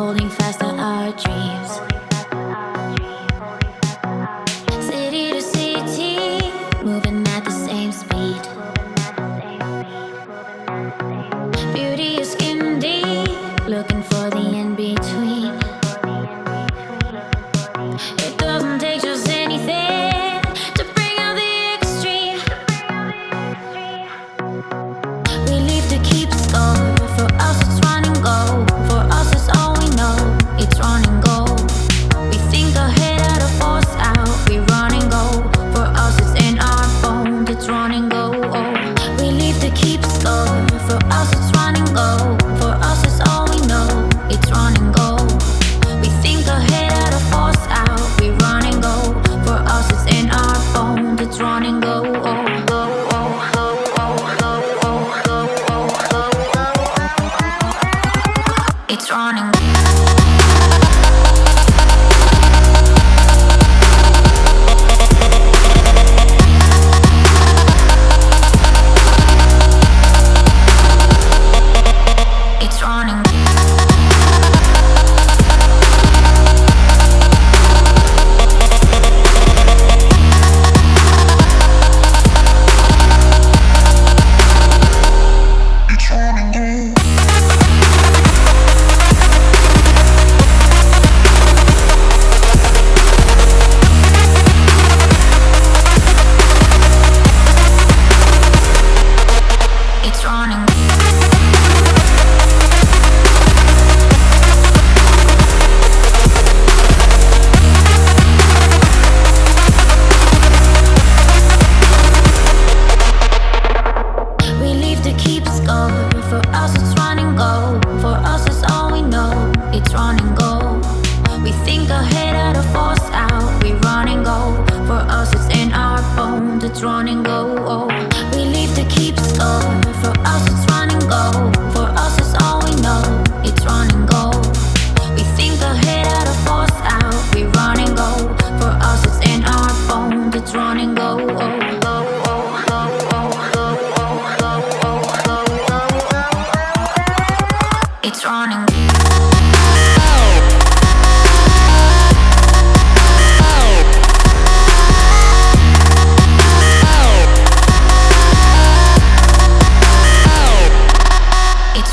holding fast to our dreams. City to city, moving at the same speed. Beauty is skin deep, looking for the end. running